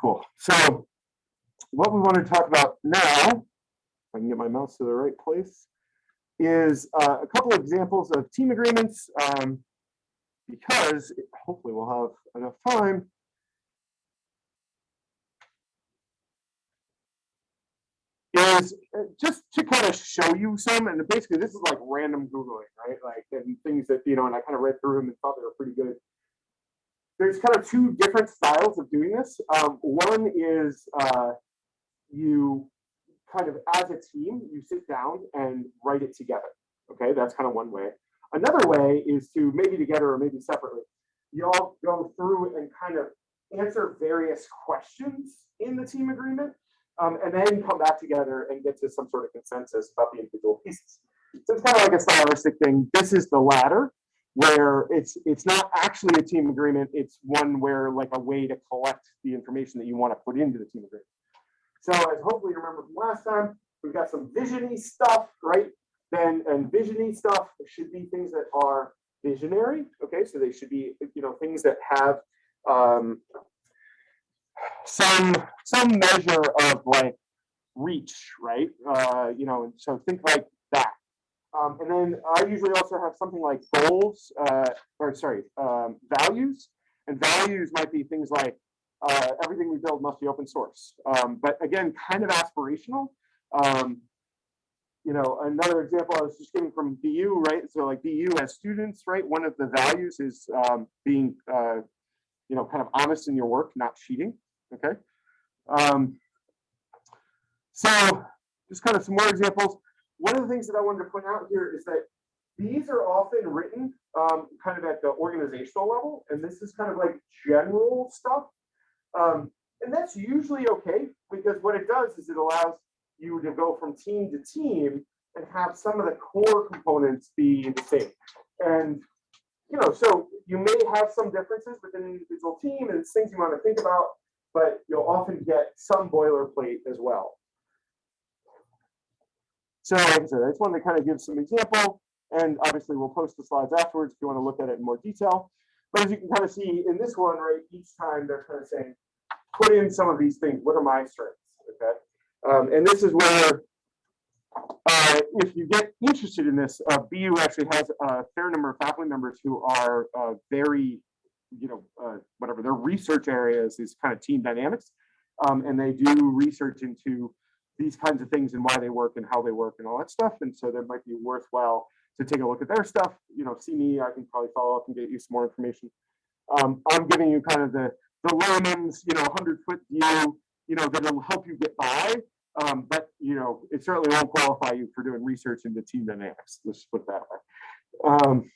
Cool. So what we want to talk about now, if I can get my mouse to the right place, is uh, a couple of examples of team agreements um, because hopefully we'll have enough time. Is uh, just to kind of show you some, and basically this is like random Googling, right? Like and things that, you know, and I kind of read through them and thought they were pretty good there's kind of two different styles of doing this. Um, one is uh, you kind of as a team, you sit down and write it together. Okay, that's kind of one way. Another way is to maybe together or maybe separately, you all go through and kind of answer various questions in the team agreement, um, and then come back together and get to some sort of consensus about the individual pieces. So it's kind of like a stylistic thing. This is the latter where it's it's not actually a team agreement. It's one where like a way to collect the information that you want to put into the team agreement. So as hopefully you remember from last time, we've got some visiony stuff, right? Then and visiony stuff should be things that are visionary. Okay, so they should be you know things that have um, some some measure of like reach, right? Uh, you know, so think like. Um, and then I usually also have something like goals, uh, or sorry, um, values. And values might be things like uh, everything we build must be open source. Um, but again, kind of aspirational. Um, you know, another example I was just getting from BU, right? So like BU as students, right? One of the values is um, being, uh, you know, kind of honest in your work, not cheating. Okay. Um, so just kind of some more examples one of the things that I wanted to point out here is that these are often written um, kind of at the organizational level, and this is kind of like general stuff. Um, and that's usually okay because what it does is it allows you to go from team to team and have some of the core components be the same. And you know, so you may have some differences within an individual team and it's things you want to think about, but you'll often get some boilerplate as well. So like I said, I just wanted to kind of give some example, and obviously we'll post the slides afterwards if you want to look at it in more detail. But as you can kind of see in this one, right, each time they're kind of saying, put in some of these things. What are my strengths? Okay. Um, and this is where, uh, if you get interested in this, uh, BU actually has a fair number of faculty members who are uh, very, you know, uh, whatever their research areas is kind of team dynamics. Um, and they do research into these kinds of things and why they work and how they work and all that stuff. And so that might be worthwhile to take a look at their stuff. You know, see me, I can probably follow up and get you some more information. Um, I'm giving you kind of the, the layman's, you know, 100 foot view, you know, that'll help you get by. Um, but, you know, it certainly won't qualify you for doing research into team dynamics. Let's put it that way. Um,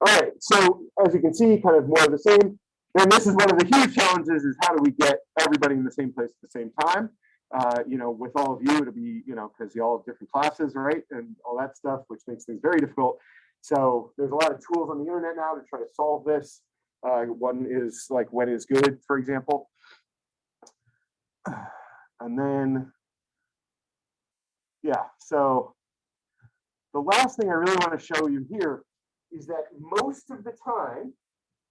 all right, so as you can see, kind of more of the same. And this is one of the huge challenges is how do we get everybody in the same place at the same time? Uh, you know, with all of you, it'll be, you know, because you all have different classes, right? And all that stuff, which makes things very difficult. So there's a lot of tools on the internet now to try to solve this. Uh, one is like when is good, for example. And then, yeah, so the last thing I really want to show you here is that most of the time,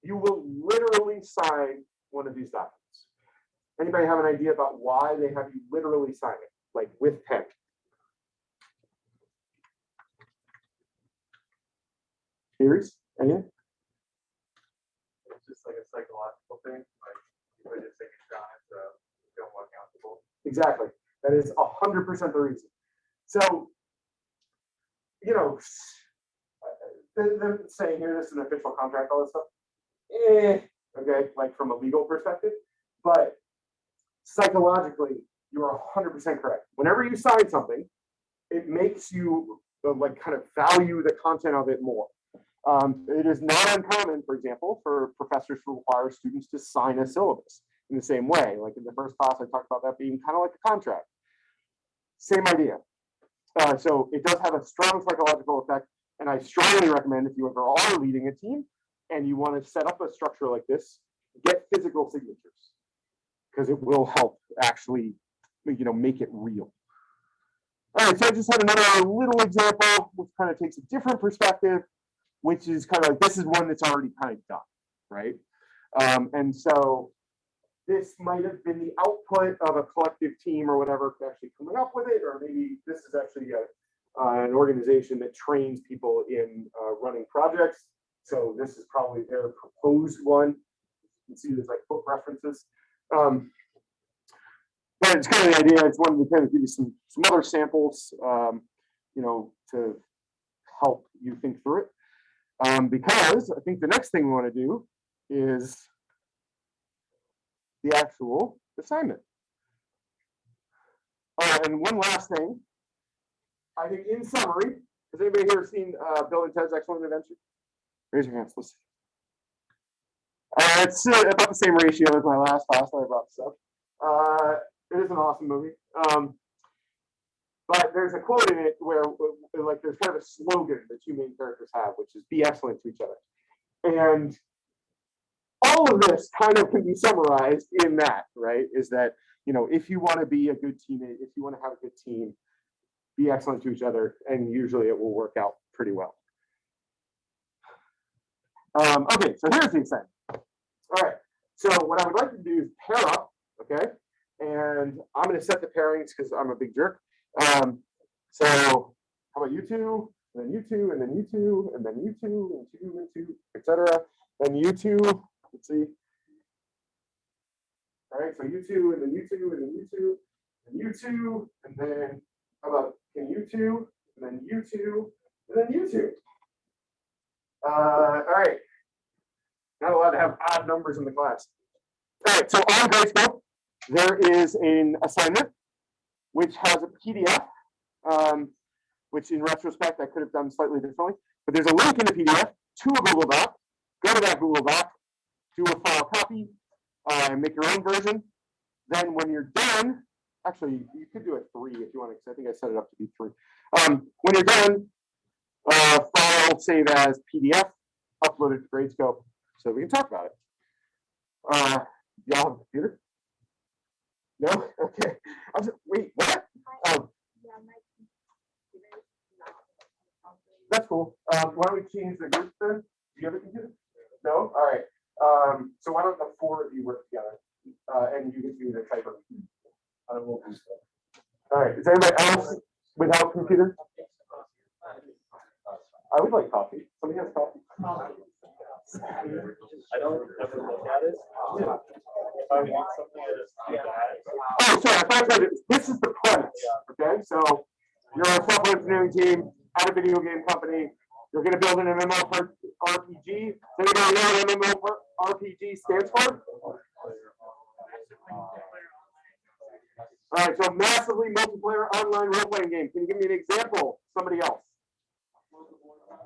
you will literally sign one of these documents. Anybody have an idea about why they have you literally sign it, like with pen? Theories? Any? It's just like a psychological thing, like you just take a shot, so you feel more comfortable. Exactly. That is a hundred percent the reason. So, you know, they're saying here this is an official contract, all this stuff. Eh, okay, like from a legal perspective, but psychologically, you're 100% correct. Whenever you sign something, it makes you uh, like kind of value the content of it more. Um, it is not uncommon, for example, for professors to require students to sign a syllabus in the same way. Like in the first class, I talked about that being kind of like a contract. Same idea. Uh, so it does have a strong psychological effect. And I strongly recommend if you ever are leading a team and you want to set up a structure like this, get physical signatures because it will help actually, you know, make it real. All right, so I just had another little example, which kind of takes a different perspective, which is kind of like this is one that's already kind of done, right? Um, and so this might have been the output of a collective team or whatever actually coming up with it, or maybe this is actually a, uh, an organization that trains people in uh, running projects. So this is probably their proposed one. You can see there's like book references. Um, but it's kind of the idea. I just wanted to kind of give you some some other samples, um, you know, to help you think through it. Um, because I think the next thing we want to do is the actual assignment. Oh, and one last thing. I think in summary, has anybody here seen uh, Bill and Ted's Excellent Adventure? Raise your hands. Let's see. Uh, it's about the same ratio as my last class that I brought this up. Uh, it is an awesome movie. Um, but there's a quote in it where, like, there's kind of a slogan that two main characters have, which is "Be excellent to each other," and all of this kind of can be summarized in that, right? Is that you know, if you want to be a good teammate, if you want to have a good team, be excellent to each other, and usually it will work out pretty well. Um, okay, so here's the assignment. All right, so what I would like to do is pair up, okay? And I'm gonna set the pairings because I'm a big jerk. Um, so how about you two, and then you two, and then you two, and then you two, and two, and two, etc. Then you two, let's see. All right, so you two, and then you two, and then you two, and you two, and then how about can you two, and then you two, and then you two. Uh, all right. Not allowed to have odd numbers in the class. All right, so on Gradescope, there is an assignment which has a PDF, um, which in retrospect I could have done slightly differently. But there's a link in the PDF to a Google Doc. Go to that Google Doc, do a file copy, uh, and make your own version. Then when you're done, actually you could do a three if you want to, I think I set it up to be three. Um, when you're done, uh, file save as PDF, upload it to Gradescope, so we can talk about it. Uh, y'all have a computer? No? Okay. I was, wait, what? Oh, that's cool. Um, why don't we change the group then? Do you have a computer? No? All right. Um, so why don't the four of you work together? Uh, and you get to be the typer. I will do so. All right. Is anybody else without computer? I would like coffee. Somebody has coffee? I don't ever look at it. If I want something, I. Oh, sorry, I thought this is the premise, okay? So you're a software engineering team at a video game company. You're gonna build an MMO RPG. Does anybody know what MMO RPG stands for? All right, so massively multiplayer online role-playing game. Can you give me an example? Somebody else?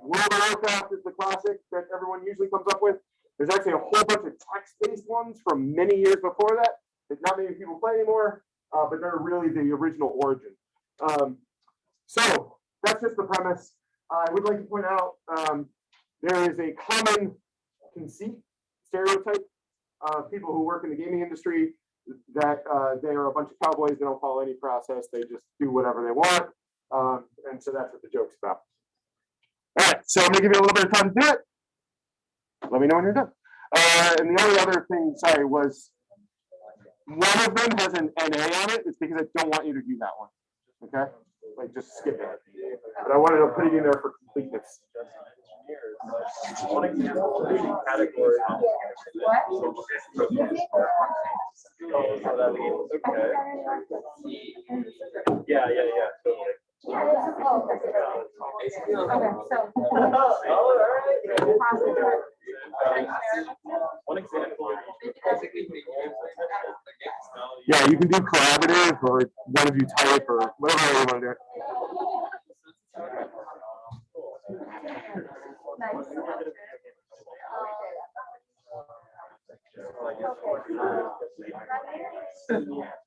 World of Warcraft is the classic that everyone usually comes up with. There's actually a whole bunch of text-based ones from many years before that that not many people play anymore, uh, but they're really the original origin. Um, so that's just the premise. I would like to point out um, there is a common conceit, stereotype of people who work in the gaming industry that uh, they are a bunch of cowboys. They don't follow any process. They just do whatever they want. Um, and so that's what the joke's about. All right, so I'm gonna give you a little bit of time to do it. Let me know when you're done. Uh, and the only other thing, sorry, was one of them has an NA on it. It's because I don't want you to do that one. Okay, like just skip it. But I wanted to put it in there for completeness. One example, category. Oh, so okay. Yeah, yeah, yeah, totally. One example. Yeah, you can do collaborative or one of you type or whatever you want to do. Sorry, one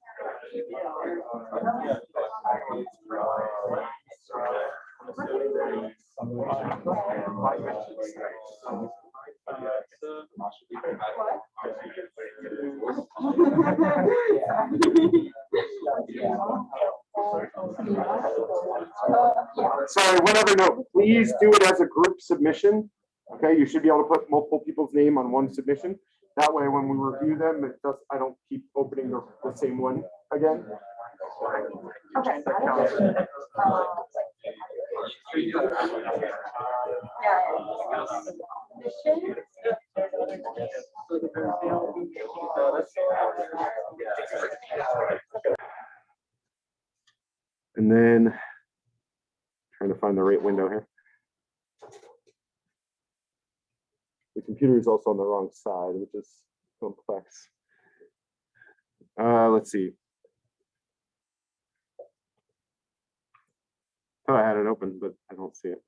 other note, please do it as a group submission, okay? Okay, you should be able to put multiple people's name on one submission. That way, when we review them, it does, I don't keep opening the, the same one again. Okay. got it. Yeah. Mission. And then trying to find the right window here. The computer is also on the wrong side, which is complex. Uh, let's see. Thought I had it open, but I don't see it.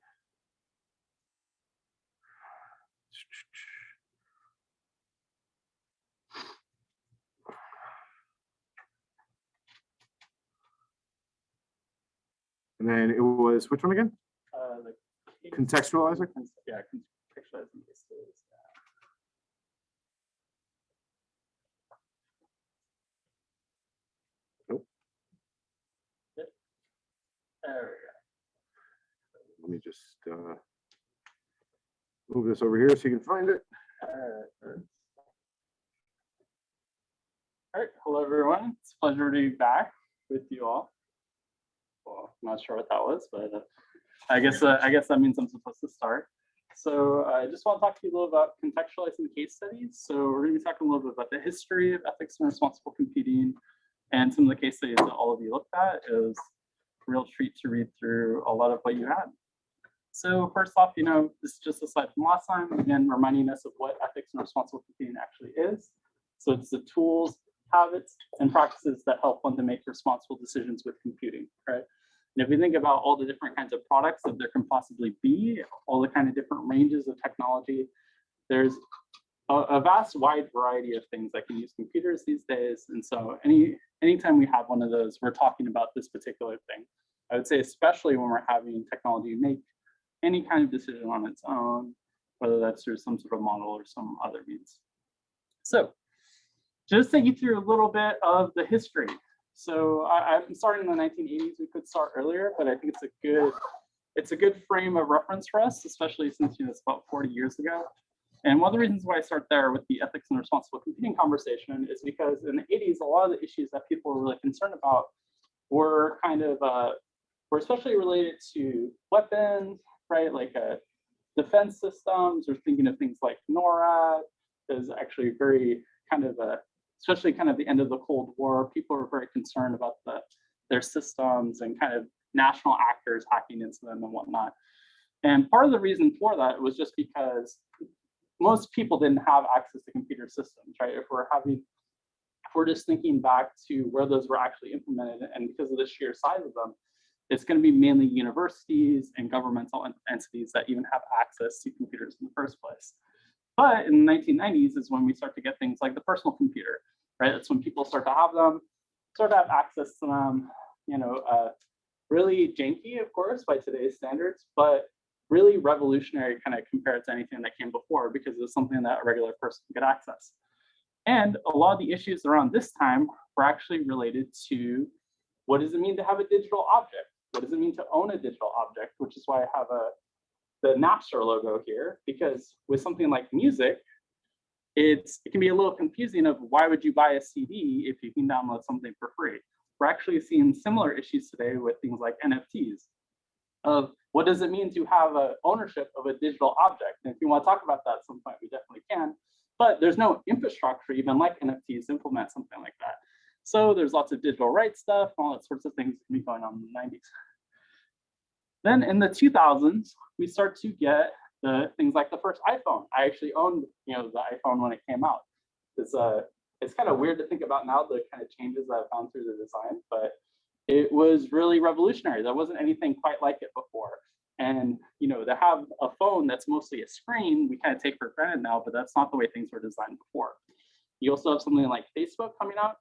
And then it was, which one again? Uh, the case- Contextualizer? Yeah, contextualizing case studies. Nope. Yep. There Let me just uh, move this over here so you can find it. we go. Alright. All right, hello everyone. It's a pleasure to be back with you all. I'm not sure what that was, but uh, I guess uh, I guess that means I'm supposed to start. So I just want to talk to you a little about contextualizing case studies. So we're going to be talking a little bit about the history of ethics and responsible computing, and some of the case studies that all of you looked at. It was a real treat to read through a lot of what you had. So first off, you know, this is just a slide from last time, again, reminding us of what ethics and responsible computing actually is. So it's the tools, habits, and practices that help one to make responsible decisions with computing, right? And if we think about all the different kinds of products that there can possibly be, all the kind of different ranges of technology, there's a, a vast wide variety of things that can use computers these days. And so any anytime we have one of those, we're talking about this particular thing. I would say especially when we're having technology make any kind of decision on its own, whether that's through some sort of model or some other means. So just take you through a little bit of the history. So I, I'm starting in the 1980s. We could start earlier, but I think it's a good it's a good frame of reference for us, especially since you know it's about 40 years ago. And one of the reasons why I start there with the ethics and responsible computing conversation is because in the 80s, a lot of the issues that people were really concerned about were kind of uh, were especially related to weapons, right? Like uh, defense systems, or thinking of things like NORAD. Is actually very kind of a especially kind of the end of the Cold War, people were very concerned about the, their systems and kind of national actors hacking into them and whatnot. And part of the reason for that was just because most people didn't have access to computer systems, right? If we're having, if we're just thinking back to where those were actually implemented, and because of the sheer size of them, it's going to be mainly universities and governmental entities that even have access to computers in the first place. But in the 1990s is when we start to get things like the personal computer, right? That's when people start to have them, start to have access to them, you know, uh, really janky, of course, by today's standards, but really revolutionary kind of compared to anything that came before because it was something that a regular person could access. And a lot of the issues around this time were actually related to what does it mean to have a digital object? What does it mean to own a digital object? Which is why I have a the Napster logo here, because with something like music, it's it can be a little confusing of why would you buy a CD if you can download something for free? We're actually seeing similar issues today with things like NFTs. Of what does it mean to have a ownership of a digital object? And if you want to talk about that at some point, we definitely can. But there's no infrastructure even like NFTs implement something like that. So there's lots of digital rights stuff, all that sorts of things can be going on in the 90s. Then in the 2000s, we start to get the things like the first iPhone. I actually owned, you know, the iPhone when it came out. It's uh, it's kind of weird to think about now the kind of changes that I've gone through the design, but it was really revolutionary. There wasn't anything quite like it before. And you know, to have a phone that's mostly a screen, we kind of take for granted now, but that's not the way things were designed before. You also have something like Facebook coming out,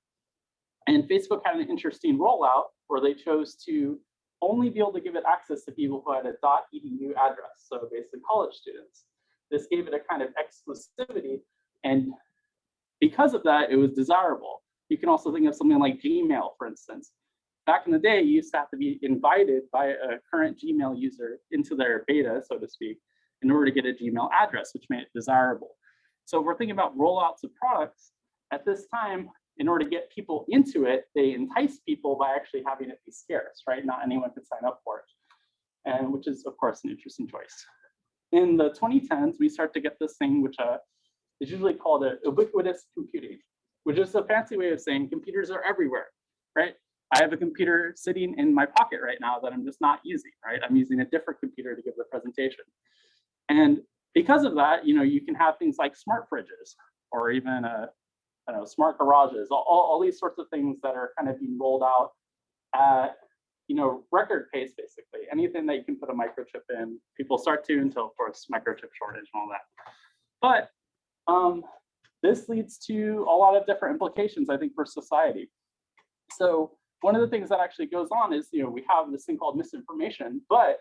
and Facebook had an interesting rollout where they chose to only be able to give it access to people who had a .edu address, so basically college students. This gave it a kind of exclusivity, and because of that, it was desirable. You can also think of something like Gmail, for instance. Back in the day, you used to have to be invited by a current Gmail user into their beta, so to speak, in order to get a Gmail address, which made it desirable. So if we're thinking about rollouts of products at this time, in order to get people into it, they entice people by actually having it be scarce, right? Not anyone could sign up for it. And which is, of course, an interesting choice. In the 2010s, we start to get this thing, which uh, is usually called a ubiquitous computing, which is a fancy way of saying computers are everywhere, right? I have a computer sitting in my pocket right now that I'm just not using, right? I'm using a different computer to give the presentation. And because of that, you know, you can have things like smart fridges or even a, I know, smart garages, all, all, all these sorts of things that are kind of being rolled out at, you know, record pace, basically. Anything that you can put a microchip in, people start to until, of course, microchip shortage and all that. But um, this leads to a lot of different implications, I think, for society. So one of the things that actually goes on is, you know, we have this thing called misinformation, but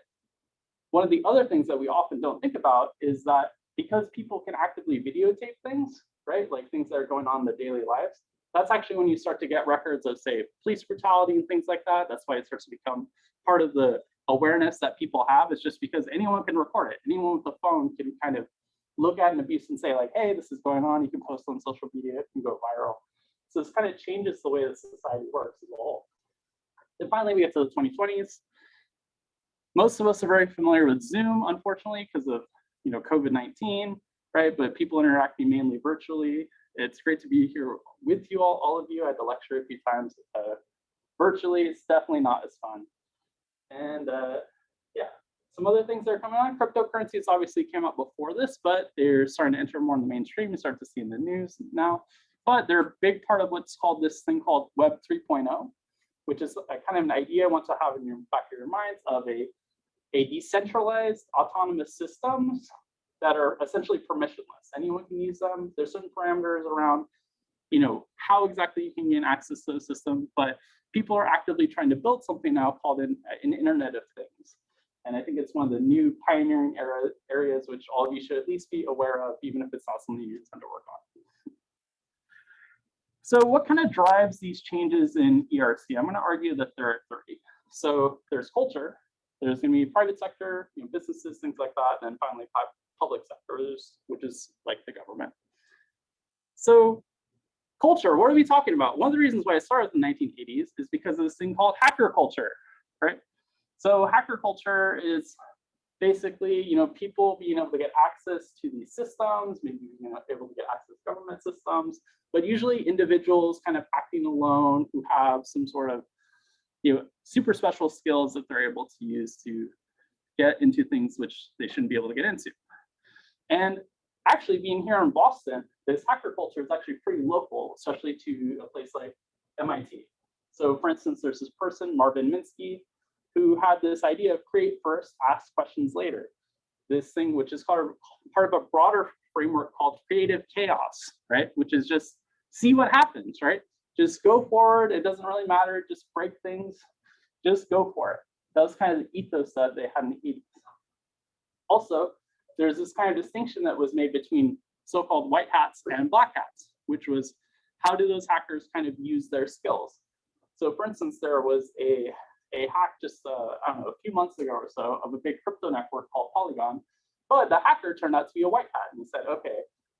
one of the other things that we often don't think about is that because people can actively videotape things, right, like things that are going on in their daily lives, that's actually when you start to get records of, say, police brutality and things like that. That's why it starts to become part of the awareness that people have is just because anyone can record it. Anyone with a phone can kind of look at an abuse and say like, hey, this is going on. You can post on social media, it can go viral. So this kind of changes the way that society works as a whole. And finally, we get to the 2020s. Most of us are very familiar with Zoom, unfortunately, because of you know COVID-19, right? But people interacting mainly virtually. It's great to be here with you all, all of you. I had to lecture a few times uh, virtually. It's definitely not as fun. And uh, yeah, some other things that are coming on. Cryptocurrencies obviously came out before this, but they're starting to enter more in the mainstream. You start to see in the news now. But they're a big part of what's called this thing called Web 3.0, which is a kind of an idea I want to have in your back of your minds of a, a decentralized autonomous systems that are essentially permissionless. Anyone can use them. There's certain parameters around, you know, how exactly you can gain access to the system, but people are actively trying to build something now called an, an Internet of Things. And I think it's one of the new pioneering era, areas which all of you should at least be aware of, even if it's not something you intend to work on. So what kind of drives these changes in ERC? I'm going to argue that there are three. So there's culture, there's going to be private sector, you know, businesses, things like that, and then finally public sectors, which is like the government. So culture, what are we talking about? One of the reasons why I started in the 1980s is because of this thing called hacker culture, right? So hacker culture is basically, you know, people being able to get access to these systems, maybe know, able to get access to government systems, but usually individuals kind of acting alone who have some sort of, you know, super special skills that they're able to use to get into things which they shouldn't be able to get into. And actually being here in Boston, this hacker culture is actually pretty local, especially to a place like MIT. So for instance, there's this person, Marvin Minsky, who had this idea of create first, ask questions later. This thing, which is part of, part of a broader framework called creative chaos, right? Which is just see what happens, right? Just go forward. It doesn't really matter. Just break things. Just go for it. That was kind of the ethos that they had in the 80s. Also, there's this kind of distinction that was made between so-called white hats and black hats, which was how do those hackers kind of use their skills? So for instance, there was a, a hack just, uh, I don't know, a few months ago or so of a big crypto network called Polygon, but the hacker turned out to be a white hat and said, okay,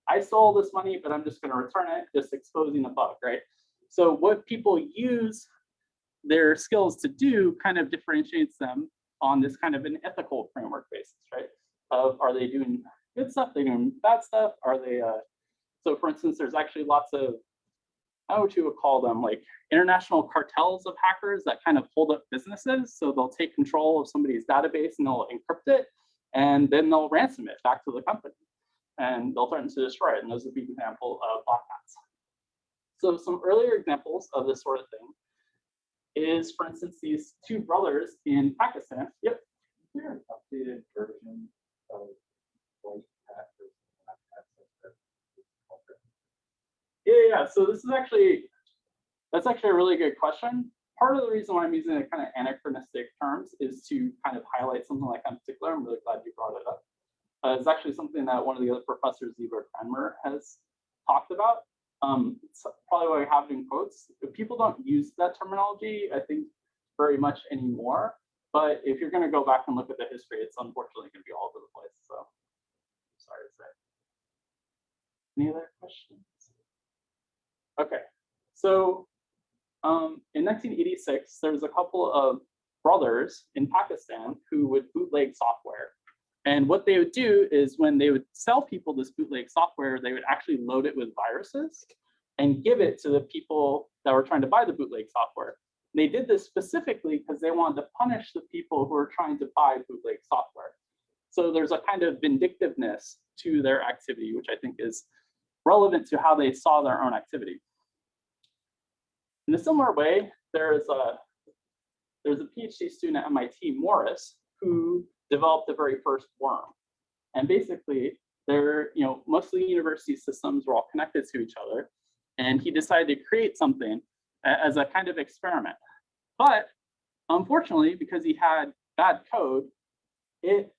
I stole this money, but I'm just going to return it, just exposing a bug, right? So what people use their skills to do kind of differentiates them on this kind of an ethical framework basis, right? Of are they doing good stuff, they doing bad stuff, are they, uh, so for instance, there's actually lots of, how what you call them, like international cartels of hackers that kind of hold up businesses. So they'll take control of somebody's database and they'll encrypt it, and then they'll ransom it back to the company and they'll threaten to destroy it. And those would be an example of black hats. So some earlier examples of this sort of thing is, for instance, these two brothers in Pakistan. Yep. Is there an updated version Yeah, yeah. So this is actually, that's actually a really good question. Part of the reason why I'm using kind of anachronistic terms is to kind of highlight something like that in particular. I'm really glad you brought it up uh, is actually something that one of the other professors, Ziba Cranmer, has talked about. Um, it's probably why we have it in quotes. People don't use that terminology, I think, very much anymore. But if you're going to go back and look at the history, it's unfortunately going to be all over the place. So sorry to say. Any other questions? Okay, so um, in 1986, there was a couple of brothers in Pakistan who would bootleg software. And what they would do is when they would sell people this bootleg software, they would actually load it with viruses and give it to the people that were trying to buy the bootleg software. They did this specifically because they wanted to punish the people who were trying to buy bootleg software. So there's a kind of vindictiveness to their activity, which I think is relevant to how they saw their own activity. In a similar way, there's a there's a PhD student at MIT, Morris, who developed the very first worm. And basically, they're, you know, most of the university systems were all connected to each other. And he decided to create something as a kind of experiment. But unfortunately, because he had bad code, it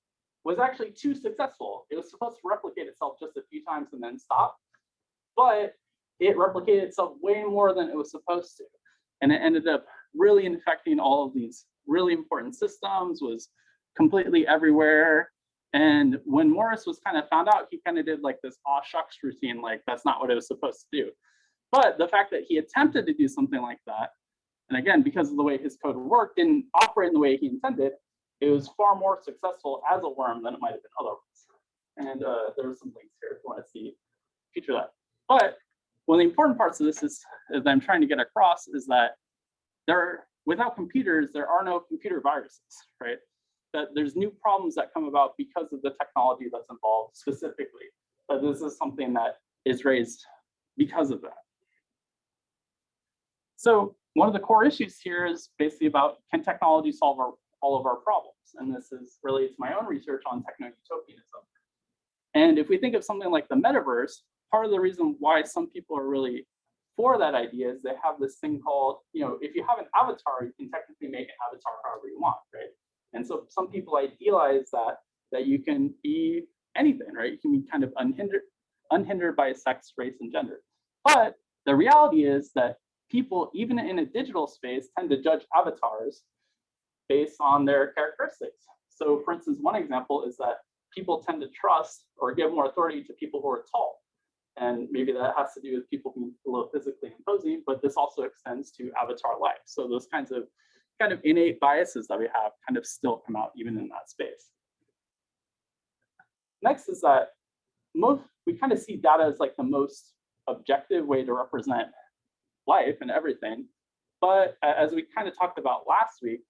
was actually too successful. It was supposed to replicate itself just a few times and then stop. But it replicated itself way more than it was supposed to. And it ended up really infecting all of these really important systems, was completely everywhere. And when Morris was kind of found out, he kind of did like this aw shucks routine, like that's not what it was supposed to do. But the fact that he attempted to do something like that, and again, because of the way his code worked, didn't operate in the way he intended, it was far more successful as a worm than it might have been otherwise. And uh, there are some links here if you want to see feature that. But one of the important parts of this is, that I'm trying to get across is that there, without computers, there are no computer viruses, right? That there's new problems that come about because of the technology that's involved specifically. But this is something that is raised because of that. So one of the core issues here is basically about can technology solve our, all of our problems? And this is related to my own research on techno-utopianism. And if we think of something like the metaverse, part of the reason why some people are really for that idea is they have this thing called, you know, if you have an avatar, you can technically make an avatar however you want, right? And so some people idealize that, that you can be anything, right? You can be kind of unhindered, unhindered by sex, race, and gender. But the reality is that people, even in a digital space, tend to judge avatars based on their characteristics. So for instance, one example is that people tend to trust or give more authority to people who are tall. And maybe that has to do with people being a little physically imposing, but this also extends to avatar life. So those kinds of kind of innate biases that we have kind of still come out even in that space. Next is that most we kind of see data as like the most objective way to represent life and everything. But as we kind of talked about last week,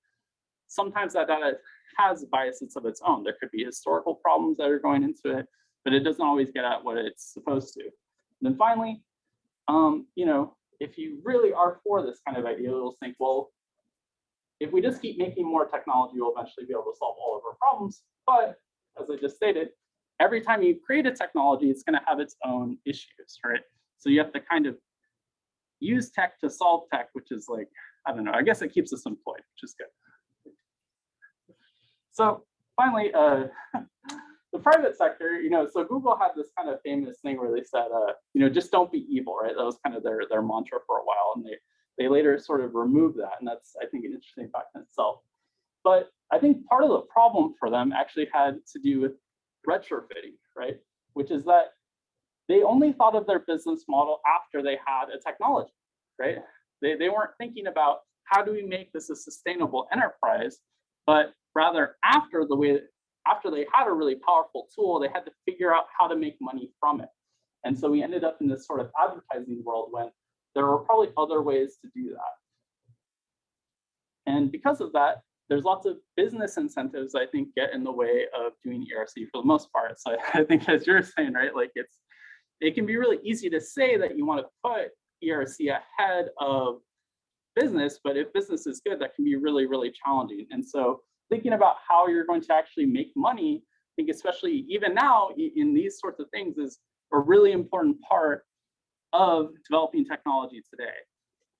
sometimes that data has biases of its own. There could be historical problems that are going into it, but it doesn't always get at what it's supposed to. And then finally, um, you know, if you really are for this kind of idea, you'll think, well, if we just keep making more technology, we'll eventually be able to solve all of our problems. But as I just stated, every time you create a technology, it's going to have its own issues, right? So you have to kind of use tech to solve tech, which is like, I don't know, I guess it keeps us employed, which is good. So finally, uh, the private sector, you know, so Google had this kind of famous thing where they said, uh, you know, just don't be evil, right? That was kind of their, their mantra for a while. And they, they later sort of removed that. And that's, I think, an interesting fact in itself. But I think part of the problem for them actually had to do with retrofitting, right? Which is that they only thought of their business model after they had a technology, right? They, they weren't thinking about how do we make this a sustainable enterprise, but rather after the way, after they had a really powerful tool, they had to figure out how to make money from it. And so we ended up in this sort of advertising world when there were probably other ways to do that. And because of that, there's lots of business incentives I think get in the way of doing ERC for the most part. So I think as you're saying, right, like it's it can be really easy to say that you want to put ERC ahead of business, but if business is good, that can be really, really challenging. And so thinking about how you're going to actually make money, I think especially even now in these sorts of things is a really important part of developing technology today.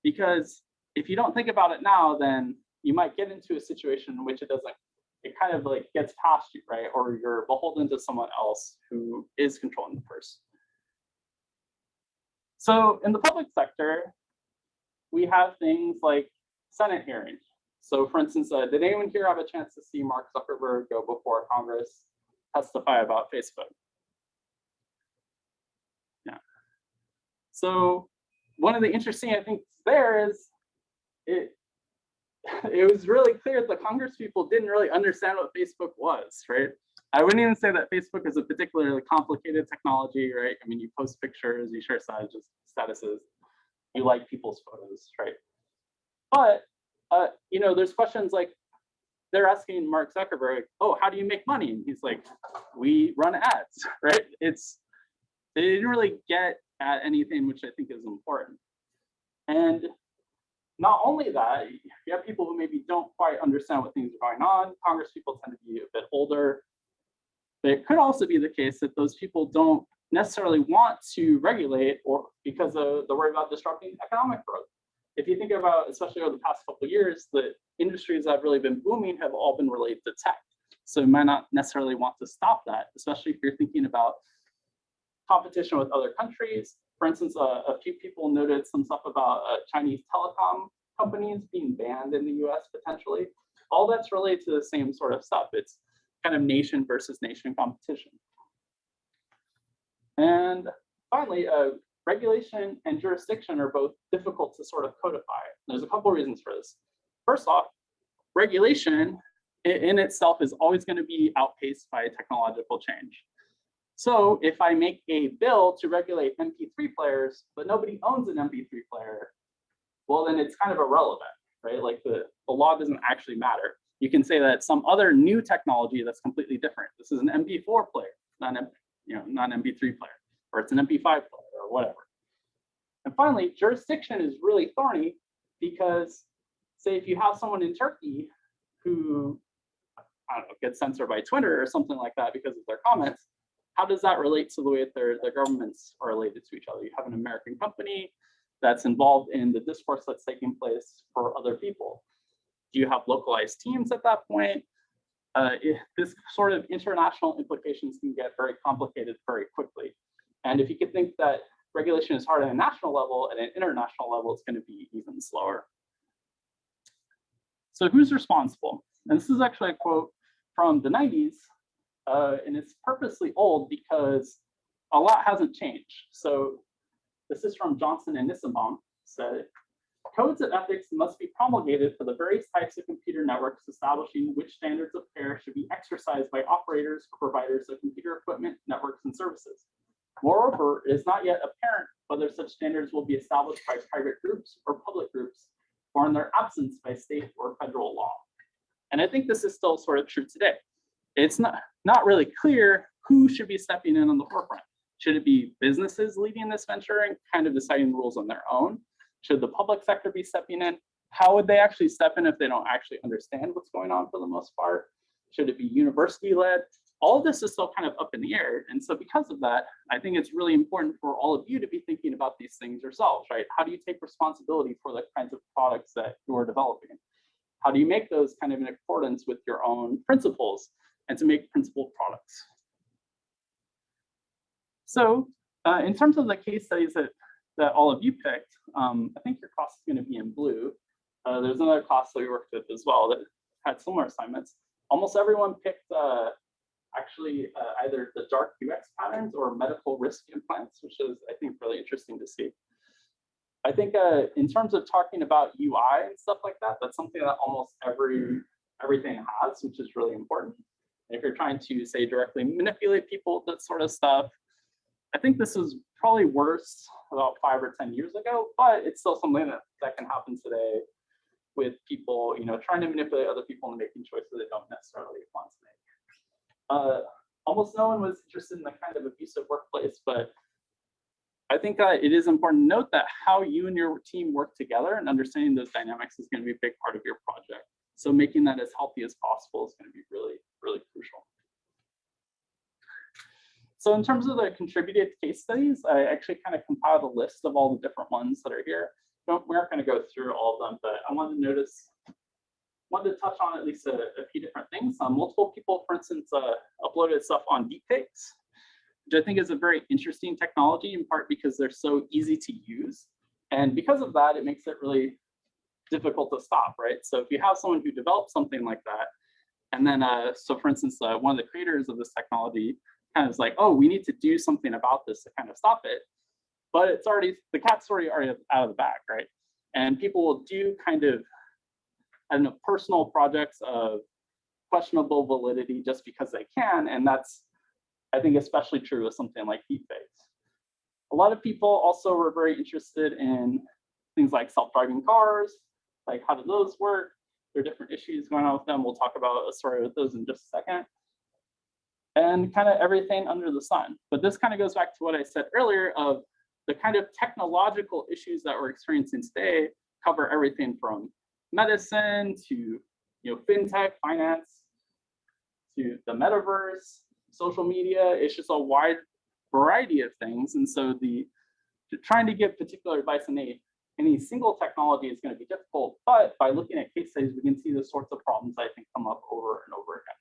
Because if you don't think about it now, then you might get into a situation in which it doesn't, it kind of like gets past you, right? Or you're beholden to someone else who is controlling the purse. So in the public sector, we have things like Senate hearings. So for instance, uh, did anyone here have a chance to see Mark Zuckerberg go before Congress testify about Facebook? Yeah. So one of the interesting I think there is it it was really clear the Congress people didn't really understand what Facebook was, right? I wouldn't even say that Facebook is a particularly complicated technology, right? I mean, you post pictures, you share statuses, statuses, you like people's photos, right? But uh, you know, there's questions like they're asking Mark Zuckerberg, "Oh, how do you make money?" And he's like, "We run ads," right? It's they didn't really get at anything which I think is important. And not only that, you have people who maybe don't quite understand what things are going on. Congress people tend to be a bit older. But it could also be the case that those people don't necessarily want to regulate or because of the worry about disrupting economic growth. If you think about, especially over the past couple of years, the industries that have really been booming have all been related to tech. So you might not necessarily want to stop that, especially if you're thinking about competition with other countries. For instance, a, a few people noted some stuff about uh, Chinese telecom companies being banned in the US potentially. All that's related to the same sort of stuff. It's kind of nation versus nation competition. And finally, uh, regulation and jurisdiction are both difficult to sort of codify. There's a couple of reasons for this. First off, regulation in itself is always going to be outpaced by technological change. So if I make a bill to regulate MP3 players, but nobody owns an MP3 player, well, then it's kind of irrelevant, right? Like the, the law doesn't actually matter. You can say that some other new technology that's completely different. This is an MP4 player, not an, you know, not an MP3 player, or it's an MP5 player or whatever. And finally, jurisdiction is really thorny because say if you have someone in Turkey who, I don't know, gets censored by Twitter or something like that because of their comments, how does that relate to the way that their, their governments are related to each other? You have an American company that's involved in the discourse that's taking place for other people. Do you have localized teams at that point? Uh, this sort of international implications can get very complicated very quickly. And if you could think that regulation is hard at a national level, at an international level, it's going to be even slower. So who's responsible? And this is actually a quote from the 90s uh, and it's purposely old because a lot hasn't changed. So this is from Johnson and Nissenbaum said, codes of ethics must be promulgated for the various types of computer networks establishing which standards of care should be exercised by operators or providers of computer equipment, networks, and services. Moreover, it is not yet apparent whether such standards will be established by private groups or public groups, or in their absence by state or federal law. And I think this is still sort of true today it's not, not really clear who should be stepping in on the forefront. Should it be businesses leading this venture and kind of deciding the rules on their own? Should the public sector be stepping in? How would they actually step in if they don't actually understand what's going on for the most part? Should it be university led? All this is still kind of up in the air. And so because of that, I think it's really important for all of you to be thinking about these things yourselves, right? How do you take responsibility for the kinds of products that you are developing? How do you make those kind of in accordance with your own principles? And to make principal products. So uh, in terms of the case studies that, that all of you picked, um, I think your class is going to be in blue. Uh, there's another class that we worked with as well that had similar assignments. Almost everyone picked uh, actually uh, either the dark UX patterns or medical risk implants, which is, I think, really interesting to see. I think uh, in terms of talking about UI and stuff like that, that's something that almost every everything has, which is really important. If you're trying to say directly manipulate people, that sort of stuff, I think this is probably worse about five or 10 years ago, but it's still something that, that can happen today with people, you know, trying to manipulate other people and making choices they don't necessarily want to make. Uh, almost no one was interested in the kind of abusive workplace, but I think that it is important to note that how you and your team work together and understanding those dynamics is going to be a big part of your project. So making that as healthy as possible is going to be really, really crucial. So in terms of the contributed case studies, I actually kind of compiled a list of all the different ones that are here. Don't, we aren't going to go through all of them, but I wanted to notice, wanted to touch on at least a, a few different things. Um, multiple people, for instance, uh, uploaded stuff on deepfakes, which I think is a very interesting technology in part because they're so easy to use. And because of that, it makes it really difficult to stop, right? So if you have someone who develops something like that, and then, uh, so for instance, uh, one of the creators of this technology kind of is like, oh, we need to do something about this to kind of stop it. but it's already, the cat's already out of the bag, right? And people will do kind of, I don't know, personal projects of questionable validity just because they can, and that's, I think, especially true with something like deepfakes. A lot of people also were very interested in things like self-driving cars, like how do those work? There are different issues going on with them. We'll talk about a story with those in just a second. And kind of everything under the sun. But this kind of goes back to what I said earlier of the kind of technological issues that we're experiencing today cover everything from medicine to you know fintech, finance, to the metaverse, social media. It's just a wide variety of things. And so the trying to give particular advice on any, any single technology is going to be difficult. But by looking at case studies, we can see the sorts of problems I think come up over and over again.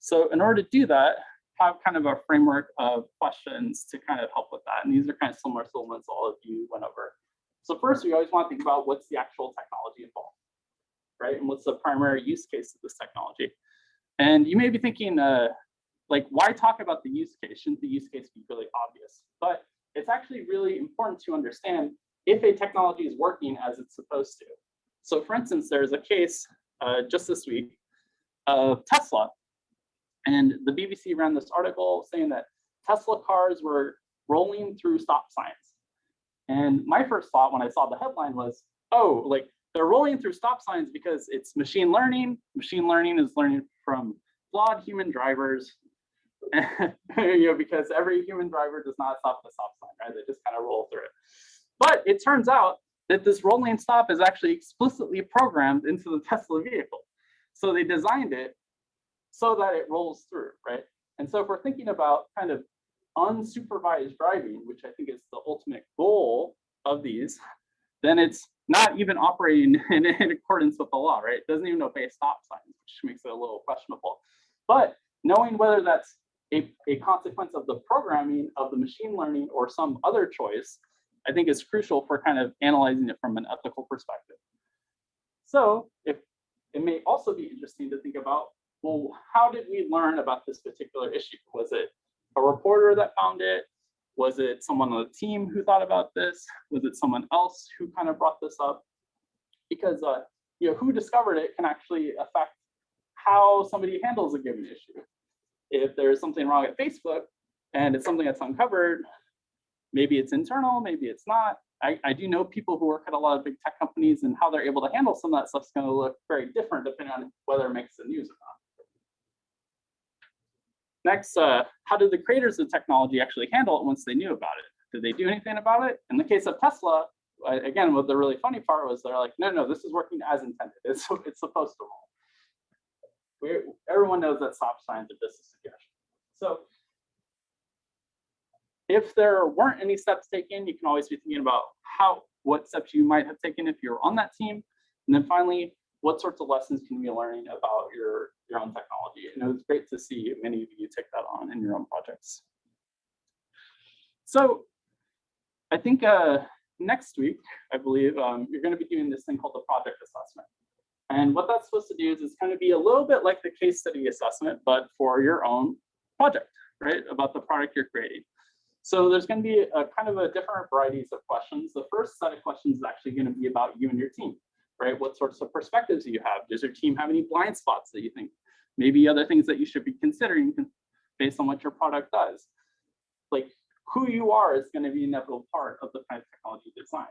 So in order to do that, have kind of a framework of questions to kind of help with that. And these are kind of similar to the ones all of you went over. So first, we always want to think about what's the actual technology involved, right? And what's the primary use case of this technology? And you may be thinking, uh, like, why talk about the use case? Shouldn't the use case be really obvious? But it's actually really important to understand if a technology is working as it's supposed to. So for instance, there's a case uh, just this week of Tesla and the BBC ran this article saying that Tesla cars were rolling through stop signs. And my first thought when I saw the headline was, oh, like they're rolling through stop signs because it's machine learning. Machine learning is learning from flawed human drivers. you know, because every human driver does not stop the stop sign, right? They just kind of roll through it. But it turns out that this rolling stop is actually explicitly programmed into the Tesla vehicle. So they designed it so that it rolls through, right? And so if we're thinking about kind of unsupervised driving, which I think is the ultimate goal of these, then it's not even operating in, in accordance with the law, right? It doesn't even obey stop signs, which makes it a little questionable. But knowing whether that's a, a consequence of the programming of the machine learning or some other choice, I think is crucial for kind of analyzing it from an ethical perspective. So if it may also be interesting to think about well, how did we learn about this particular issue? Was it a reporter that found it? Was it someone on the team who thought about this? Was it someone else who kind of brought this up? Because uh, you know, who discovered it can actually affect how somebody handles a given issue. If there's something wrong at Facebook and it's something that's uncovered, maybe it's internal, maybe it's not. I, I do know people who work at a lot of big tech companies and how they're able to handle some of that stuff is going to look very different depending on whether it makes the news or not. Next, uh, how did the creators of technology actually handle it once they knew about it? Did they do anything about it? In the case of Tesla, again, what the really funny part was they're like, no, no, this is working as intended. It's, it's supposed to roll. We everyone knows that stop signs are just a suggestion. So if there weren't any steps taken, you can always be thinking about how what steps you might have taken if you're on that team. And then finally, what sorts of lessons can we learning about your, your own technology? And it was great to see many of you take that on in your own projects. So I think uh, next week, I believe, um, you're going to be doing this thing called the project assessment. And what that's supposed to do is it's going to be a little bit like the case study assessment, but for your own project, right? About the product you're creating. So there's going to be a kind of a different varieties of questions. The first set of questions is actually going to be about you and your team right? What sorts of perspectives do you have? Does your team have any blind spots that you think maybe other things that you should be considering based on what your product does? Like who you are is going to be an inevitable part of the kind of technology design.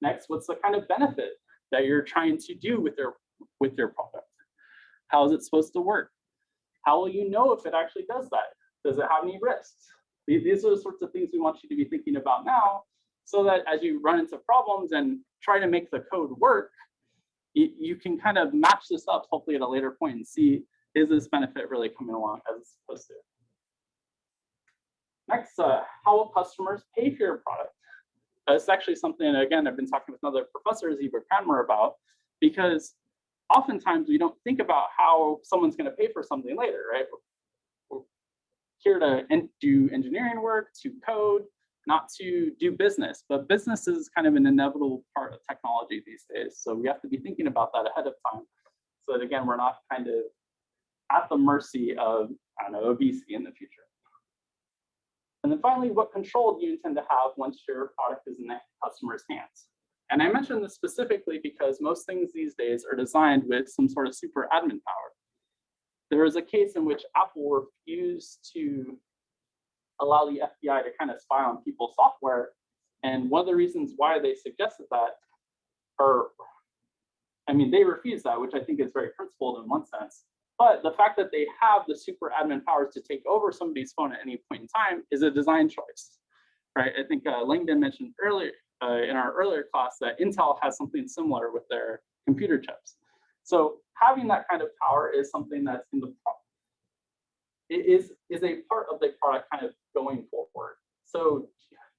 Next, what's the kind of benefit that you're trying to do with your with your product? How is it supposed to work? How will you know if it actually does that? Does it have any risks? These are the sorts of things we want you to be thinking about now so that as you run into problems and try to make the code work, you, you can kind of match this up hopefully at a later point and see, is this benefit really coming along as it's supposed to? Next, uh, how will customers pay for your product? It's actually something, again, I've been talking with another professor, Ziba Cranmer, about, because oftentimes we don't think about how someone's going to pay for something later, right? We're here to do engineering work, to code, not to do business, but business is kind of an inevitable part of technology these days. So we have to be thinking about that ahead of time. So that again, we're not kind of at the mercy of, I don't know, obesity in the future. And then finally, what control do you intend to have once your product is in the customer's hands? And I mention this specifically because most things these days are designed with some sort of super admin power. There is a case in which Apple refused to allow the FBI to kind of spy on people's software. And one of the reasons why they suggested that, or I mean, they refused that, which I think is very principled in one sense. But the fact that they have the super admin powers to take over somebody's phone at any point in time is a design choice, right? I think uh, Langdon mentioned earlier uh, in our earlier class that Intel has something similar with their computer chips. So having that kind of power is something that's in the pro- it is is a part of the product kind of going forward. So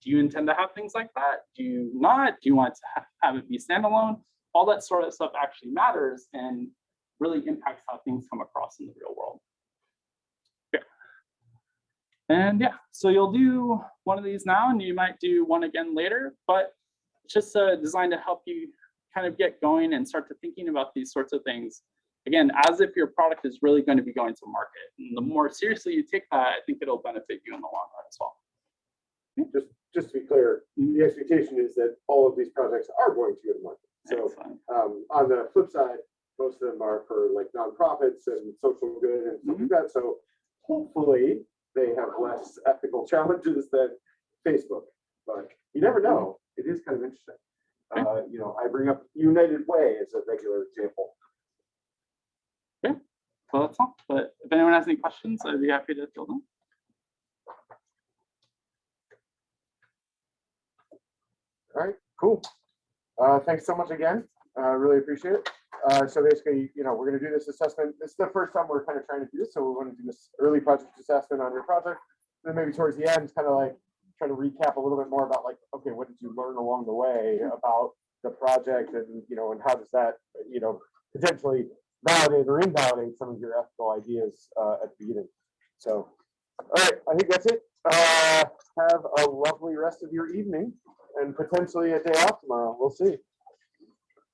do you intend to have things like that? Do you not? Do you want to ha- have it be standalone? All that sort of stuff actually matters and really impacts how things come across in the real world. Yeah. And yeah, so you'll do one of these now and you might do one again later, but it's just uh, designed to help you kind of get going and start to thinking about these sorts of things. Again, as if your product is really going to be going to market. And the more seriously you take that, I think it'll benefit you in the long run as well. Just, just to be clear, the expectation is that all of these projects are going to go to market. So um, on the flip side, most of them are for like nonprofits and social good and stuff like that. So hopefully they have less ethical challenges than Facebook, but you never know. It is kind of interesting. Uh, you know, I bring up United Way as a regular example. Okay, Well, that's all. But if anyone has any questions, I'd be happy to field them. All right, cool. Uh, thanks so much again. Uh, really appreciate it. Uh, so basically, you know, we're gonna do this assessment. This is the first time we're kind of trying to do this, so we want to do this early project assessment on your project. Then maybe towards the end, kind of like trying to recap a little bit more about like, okay, what did you learn along the way about the project and, you know, and how does that, you know, potentially validate or invalidate some of your ethical ideas uh, at the beginning. So, all right, I think that's it. Uh, have a lovely rest of your evening and potentially a day off tomorrow. We'll see.